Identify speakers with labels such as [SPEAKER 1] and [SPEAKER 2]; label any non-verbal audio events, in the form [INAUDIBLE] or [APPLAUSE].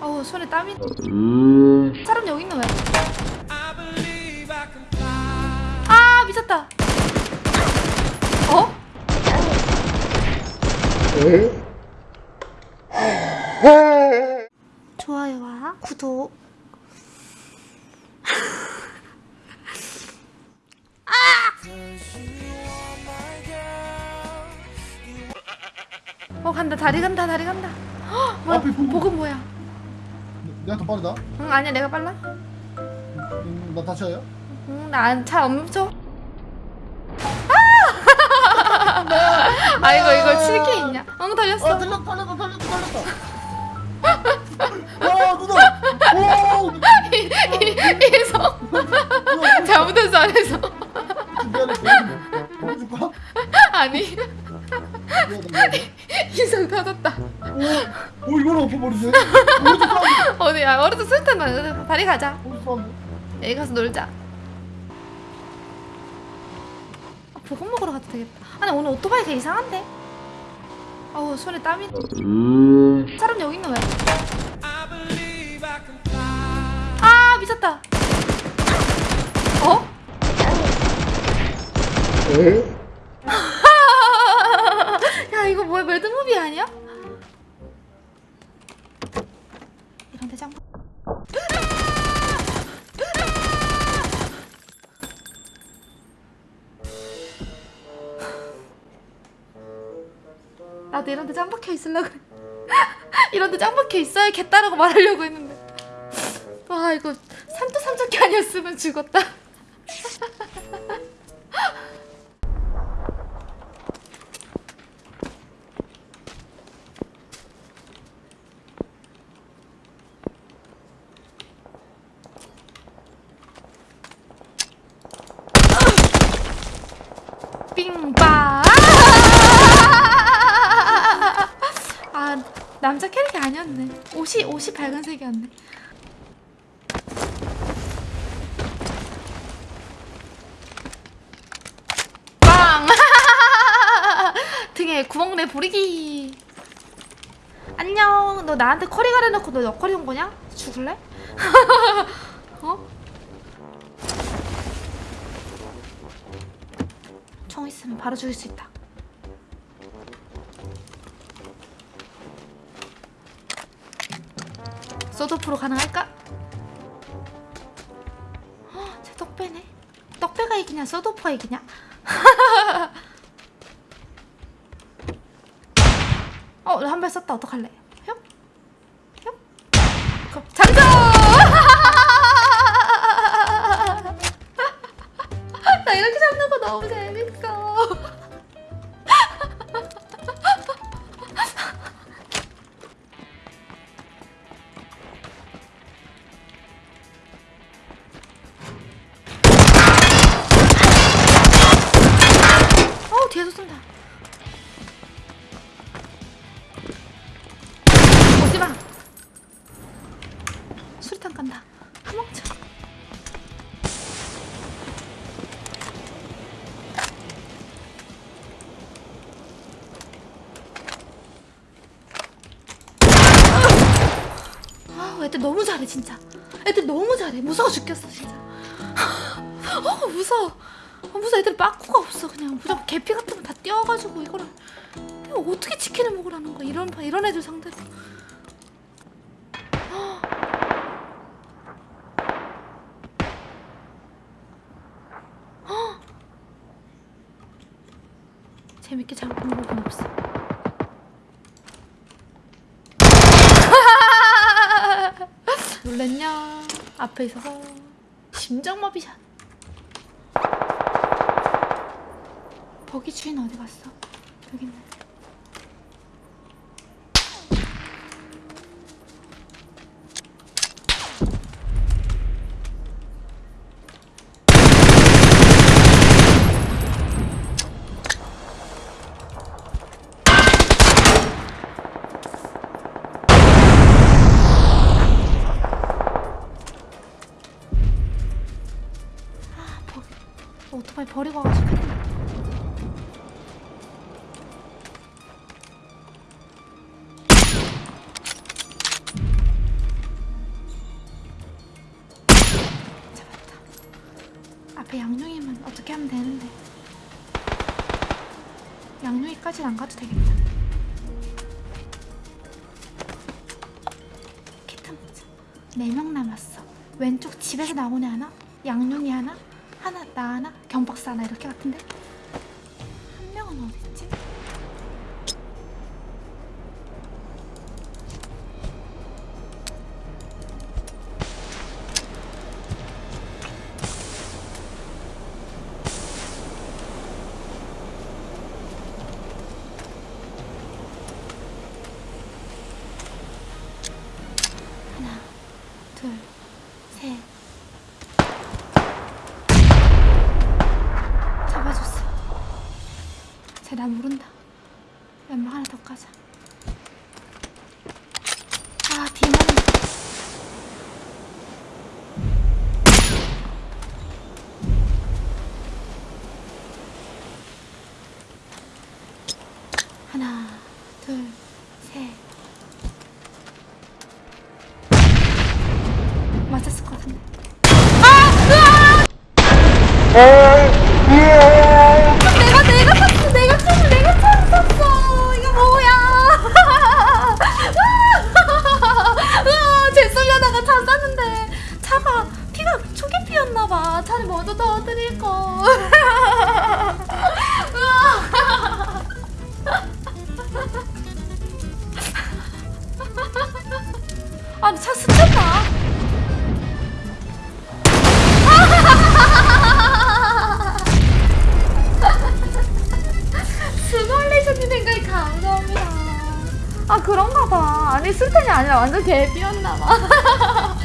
[SPEAKER 1] 어우 손에 땀이 사람 여기 있는 왜? 아 미쳤다 어? 좋아요와 구독 [LAUGHS] 아! 어 간다 다리 간다 다리 간다 헉, 뭐야
[SPEAKER 2] 보고.
[SPEAKER 1] 복은 뭐야
[SPEAKER 2] 내가 더 빠르다.
[SPEAKER 1] 응 아니야 내가 빨라
[SPEAKER 2] 음, 나 다쳐요?
[SPEAKER 1] 응나잘 멈춰 아! 아 이거 이거 7K 있냐 응 달렸어
[SPEAKER 2] 아, 달렸다, 달렸다, 달렸다, 달렸다. 와, 누나. 오,
[SPEAKER 1] 이성 잘못했어 안 했어
[SPEAKER 2] 미안해. 보여줄까?
[SPEAKER 1] 아니 이성 터졌다
[SPEAKER 2] 오, 이걸 엎어버리네. 어디?
[SPEAKER 1] 어디야 어디서 술탄 나 다리 가자? 여기 가서 놀자 아, 보건 먹으러 가도 되겠다 아니 오늘 오토바이 개 이상한데 어우 손에 땀이 사람 여기 있는 왜? 아 미쳤다 어? 야 이거 뭐야 매드무비 아니야? 이런 대장 나도 이런 데 짱 박혀 있으려고 그래. [LAUGHS] 이런 데 짱 박혀 있어야겠다라고 말하려고 했는데 와 이거 산도 삼적기 아니었으면 죽었다 빙빠 아 남자 캐릭이 아니었네 옷이 옷이 밝은색이었네 빵 [LAUGHS] 등에 구멍 내 부리기 안녕 너 나한테 커리 가려놓고 너 옆커리 온 거냐? 죽을래? [LAUGHS] 어? 총 있으면 바로 죽일 수 있다. 소드프로 가능할까? 헉, 제 떡배네. 떡배가 이기냐, 소드프가 이기냐? 어, 한 발 썼다. 어떡할래? 아, 애들 너무 잘해 진짜. 애들 너무 잘해. 무서워 죽겠어 진짜. 어 무서워. 아, 무서워 애들 빠꾸가 없어 그냥 무조건 개피 같으면 다 뛰어가지고 이거를 이거 어떻게 치킨을 먹으라는 거야 이런 이런 애들 상대로. 헉! 재밌게 잘본 적은 없어. 놀랬냐? 앞에 있어서 심장마비 샷. 버기 주인 어디 갔어? 여기 있네. 오토바이 버리고 와가지고. 잡았다. 앞에 양룡이면 어떻게 하면 되는데. 양룡이까지는 안 가도 되겠다. 캣탐자. 4명 남았어. 왼쪽 집에서 나오네 하나? 양룡이 하나? 하나 나 하나 경박사 하나 이렇게 같은데 한 명은 어딨지? 하나, 둘, 셋. 잡아줬어. 쟤나 모른다. 연막 하나 더 까자. 아, 뒤만. 하나, 둘, 셋. 맞았을 것 같은데. 내가 아니 술탄이 아니라 완전 개비였나 봐. 어이없네. [LAUGHS]